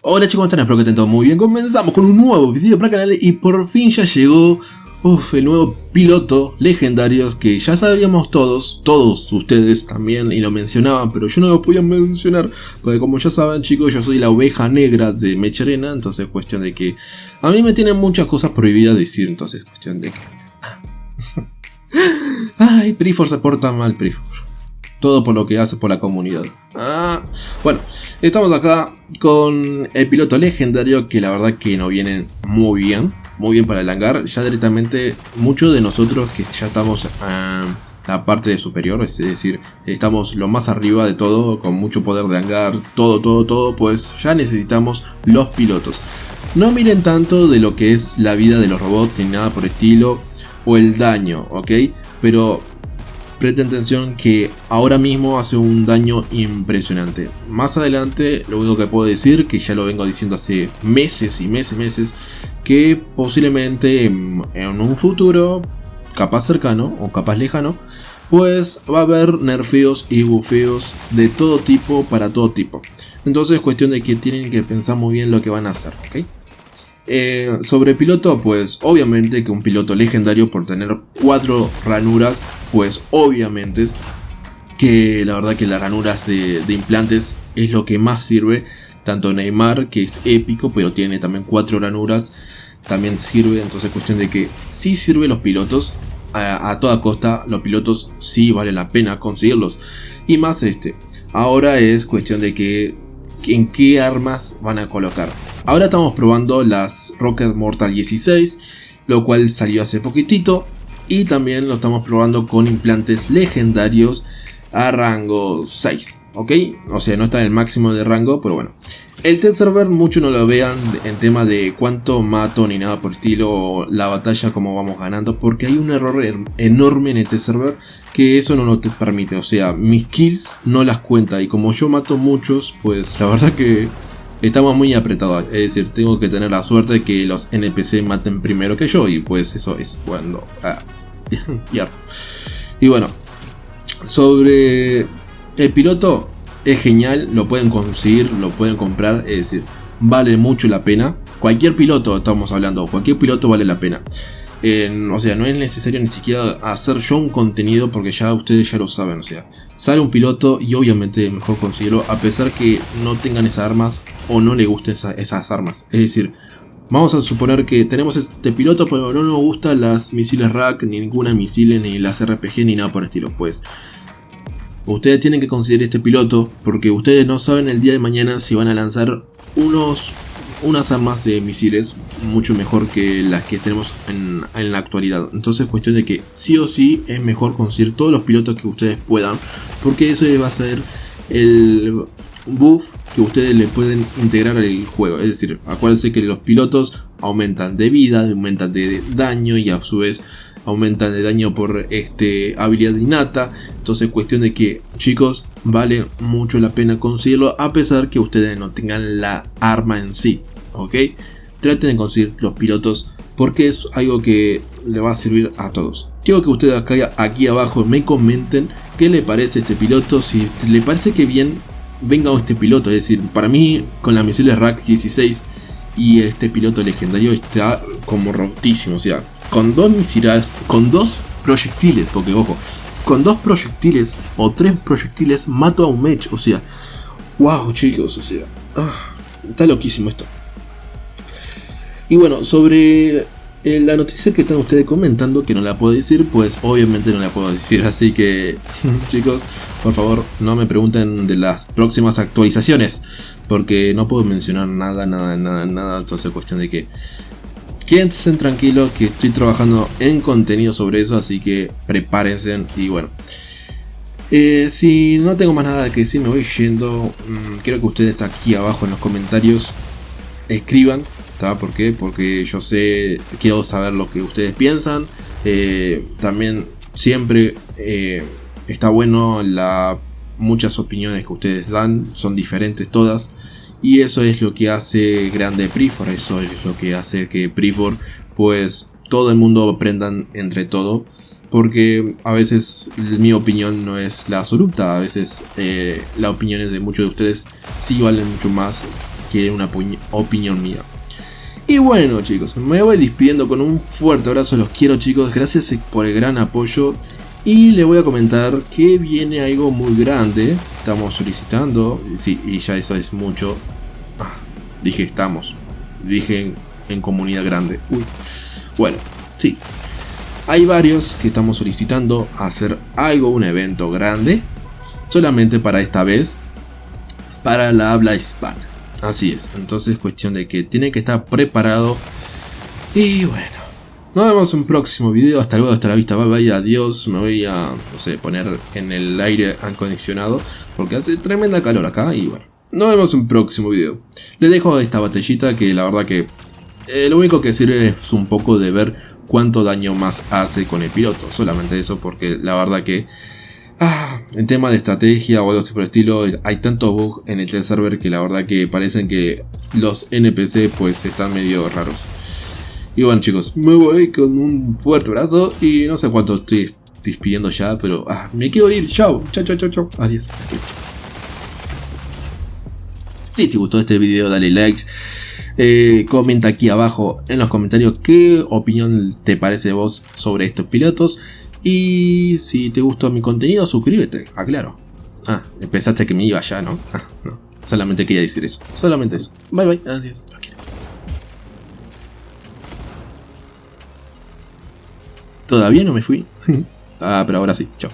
Hola chicos, ¿cómo están? Espero que estén todos muy bien. Comenzamos con un nuevo video para el canal y por fin ya llegó el nuevo piloto legendarios que ya sabíamos todos, todos ustedes también y lo mencionaban, pero yo no lo podía mencionar porque como ya saben chicos, yo soy la oveja negra de Mecharena, entonces es cuestión de que a mí me tienen muchas cosas prohibidas decir, entonces es cuestión de que... Ay, Prifor se porta mal, Prifor. Todo por lo que hace por la comunidad. Ah, bueno, estamos acá con el piloto legendario que la verdad que nos viene muy bien. Muy bien para el hangar. Ya directamente muchos de nosotros que ya estamos en la parte superior, es decir, estamos lo más arriba de todo, con mucho poder de hangar, todo, todo, todo, pues ya necesitamos los pilotos. No miren tanto de lo que es la vida de los robots ni nada por estilo, o el daño, ¿ok? Pero presten atención que ahora mismo hace un daño impresionante. Más adelante lo único que puedo decir, que ya lo vengo diciendo hace meses y meses, meses, que posiblemente en, un futuro, capaz cercano o capaz lejano, pues va a haber nerfeos y bufeos de todo tipo para todo tipo. Entonces es cuestión de que tienen que pensar muy bien lo que van a hacer, ¿ok? Eh, sobre piloto, pues obviamente que un piloto legendario por tener cuatro ranuras, pues obviamente que la verdad que las ranuras de, implantes es lo que más sirve. Tanto Neymar, que es épico, pero tiene también cuatro ranuras, también sirve. Entonces cuestión de que sí sirve los pilotos. A, toda costa, los pilotos sí vale la pena conseguirlos. Y más este. Ahora es cuestión de que en qué armas van a colocar. Ahora estamos probando las Rocket Mortal 16, lo cual salió hace poquitito. Y también lo estamos probando con implantes legendarios a rango 6. ¿Ok? O sea, no está en el máximo de rango, pero bueno. El test server mucho no lo vean en tema de cuánto mato ni nada por estilo la batalla como vamos ganando porque hay un error enorme en este server que eso no te permite, o sea, mis kills no las cuenta y como yo mato muchos, pues la verdad que estamos muy apretados, es decir, tengo que tener la suerte de que los NPC maten primero que yo y pues eso es cuando... Ah, y bueno, sobre el piloto, es genial, lo pueden conseguir, lo pueden comprar, es decir, vale mucho la pena. Cualquier piloto, estamos hablando, cualquier piloto vale la pena. o sea, no es necesario ni siquiera hacer yo un contenido porque ya ustedes ya lo saben, o sea, sale un piloto y obviamente mejor conseguirlo a pesar que no tengan esas armas o no le gusten esas armas. Es decir, vamos a suponer que tenemos este piloto pero no nos gustan las misiles rack, ni ninguna misiles, ni las RPG, ni nada por el estilo. Pues Ustedes tienen que considerar este piloto porque ustedes no saben el día de mañana si van a lanzar unos, unas armas de misiles mucho mejor que las que tenemos en, la actualidad. Entonces es cuestión de que sí o sí es mejor conseguir todos los pilotos que ustedes puedan porque eso va a ser el buff que ustedes le pueden integrar al juego. Es decir, acuérdense que los pilotos aumentan de vida, aumentan de daño y a su vez aumentan el daño por este, habilidad innata. Entonces cuestión de que chicos vale mucho la pena conseguirlo a pesar que ustedes no tengan la arma en sí. ¿Ok? Traten de conseguir los pilotos porque es algo que le va a servir a todos. Quiero que ustedes acá, aquí abajo me comenten qué le parece este piloto, si le parece que bien venga este piloto, es decir, para mí con la misiles Rack 16 y este piloto legendario está como rotísimo, o sea, con dos misiles, con dos proyectiles, porque ojo, con dos proyectiles o tres proyectiles mato a un mech, o sea, wow chicos, o sea, ah, está loquísimo esto. Y bueno, sobre eh, la noticia que están ustedes comentando, que no la puedo decir, pues obviamente no la puedo decir, así que chicos, por favor no me pregunten de las próximas actualizaciones, porque no puedo mencionar nada, nada, nada, nada, entonces cuestión de que Quédense tranquilos que estoy trabajando en contenido sobre eso, así que prepárense y bueno. Eh, si no tengo más nada que decir, me voy yendo. Mm, quiero que ustedes aquí abajo en los comentarios escriban. ¿Por qué? Porque yo sé, quiero saber lo que ustedes piensan. Eh, también siempre eh, está bueno la muchas opiniones que ustedes dan, son diferentes todas. Y eso es lo que hace grande Prifor, eso es lo que hace que Prifor, pues todo el mundo aprendan entre todo. Porque a veces mi opinión no es la absoluta, a veces eh, las opiniones de muchos de ustedes sí valen mucho más quieren una opinión mía. Y bueno chicos, me voy despidiendo con un fuerte abrazo, los quiero chicos, gracias por el gran apoyo. Y le voy a comentar que viene algo muy grande, estamos solicitando, sí, y ya eso es mucho. Ah, dije estamos, dije en, comunidad grande. Uy. Bueno, sí, hay varios que estamos solicitando hacer algo, un evento grande, solamente para esta vez, para la habla hispana. Así es, entonces cuestión de que tiene que estar preparado. Y bueno, nos vemos en un próximo video. Hasta luego, hasta la vista. Bye bye, adiós. Me voy a, no poner en el aire acondicionado porque hace tremenda calor acá. Y bueno, nos vemos en un próximo video. Les dejo esta batallita que la verdad que eh, lo único que sirve es un poco de ver cuánto daño más hace con el piloto. Solamente eso porque la verdad que... Ah, en tema de estrategia o algo así por el estilo, hay tantos bugs en el server que la verdad que parecen que los NPC pues están medio raros. Y bueno chicos, me voy con un fuerte abrazo y no sé cuánto estoy despidiendo ya, pero ah, me quiero ir. Chao, chao, chao, chao. Adiós. Si te gustó este video, dale likes. Eh, comenta aquí abajo en los comentarios qué opinión te parece de vos sobre estos pilotos. Y si te gustó mi contenido, suscríbete, aclaro. Ah, pensaste que me iba ya, ¿no? Ah, no. Solamente quería decir eso. Solamente eso. Bye bye. Adiós. Todavía no me fui. ah, pero ahora sí. Chao.